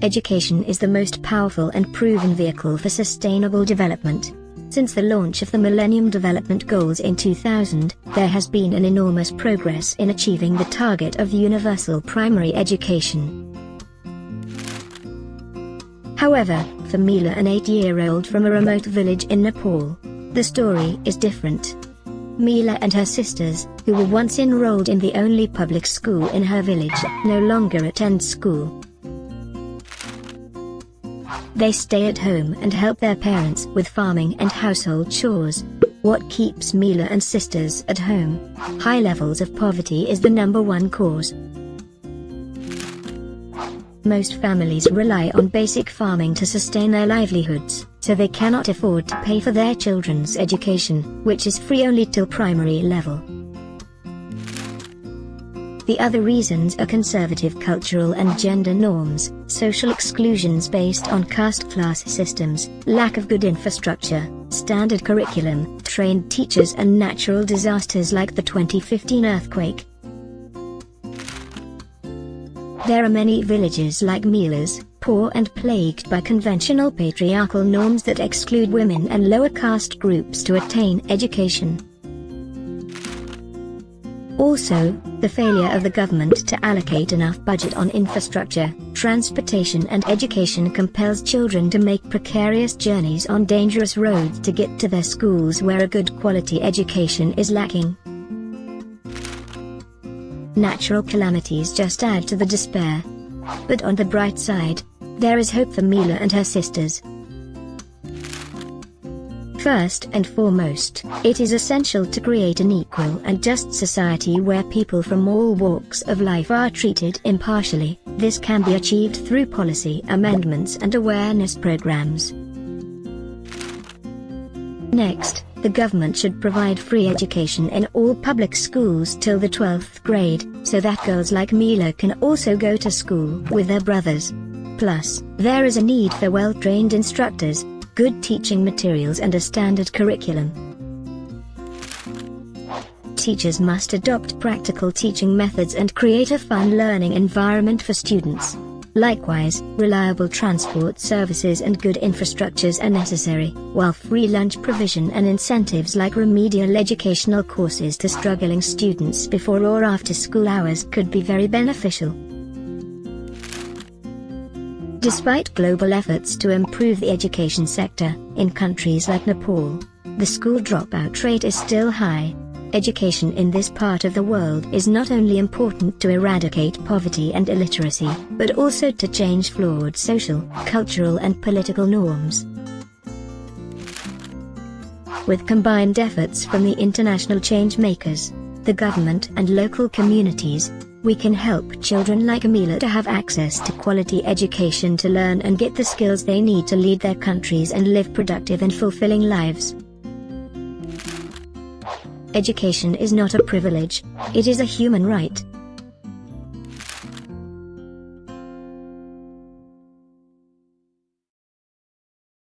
Education is the most powerful and proven vehicle for sustainable development. Since the launch of the Millennium Development Goals in 2000, there has been an enormous progress in achieving the target of universal primary education. However, for Mila an 8-year-old from a remote village in Nepal, the story is different. Mila and her sisters, who were once enrolled in the only public school in her village, no longer attend school. They stay at home and help their parents with farming and household chores. What keeps Mila and sisters at home? High levels of poverty is the number one cause. Most families rely on basic farming to sustain their livelihoods, so they cannot afford to pay for their children's education, which is free only till primary level. The other reasons are conservative cultural and gender norms, social exclusions based on caste class systems, lack of good infrastructure, standard curriculum, trained teachers and natural disasters like the 2015 earthquake. There are many villages like Mila's, poor and plagued by conventional patriarchal norms that exclude women and lower caste groups to attain education. Also, the failure of the government to allocate enough budget on infrastructure, transportation and education compels children to make precarious journeys on dangerous roads to get to their schools where a good quality education is lacking. Natural calamities just add to the despair. But on the bright side, there is hope for Mila and her sisters. First and foremost, it is essential to create an equal and just society where people from all walks of life are treated impartially. This can be achieved through policy amendments and awareness programs. Next, the government should provide free education in all public schools till the 12th grade, so that girls like Mila can also go to school with their brothers. Plus, there is a need for well-trained instructors, good teaching materials and a standard curriculum. Teachers must adopt practical teaching methods and create a fun learning environment for students. Likewise, reliable transport services and good infrastructures are necessary, while free lunch provision and incentives like remedial educational courses to struggling students before or after school hours could be very beneficial. Despite global efforts to improve the education sector, in countries like Nepal, the school dropout rate is still high. Education in this part of the world is not only important to eradicate poverty and illiteracy, but also to change flawed social, cultural and political norms. With combined efforts from the international change makers, the government and local communities, we can help children like Amila to have access to quality education to learn and get the skills they need to lead their countries and live productive and fulfilling lives. Education is not a privilege, it is a human right.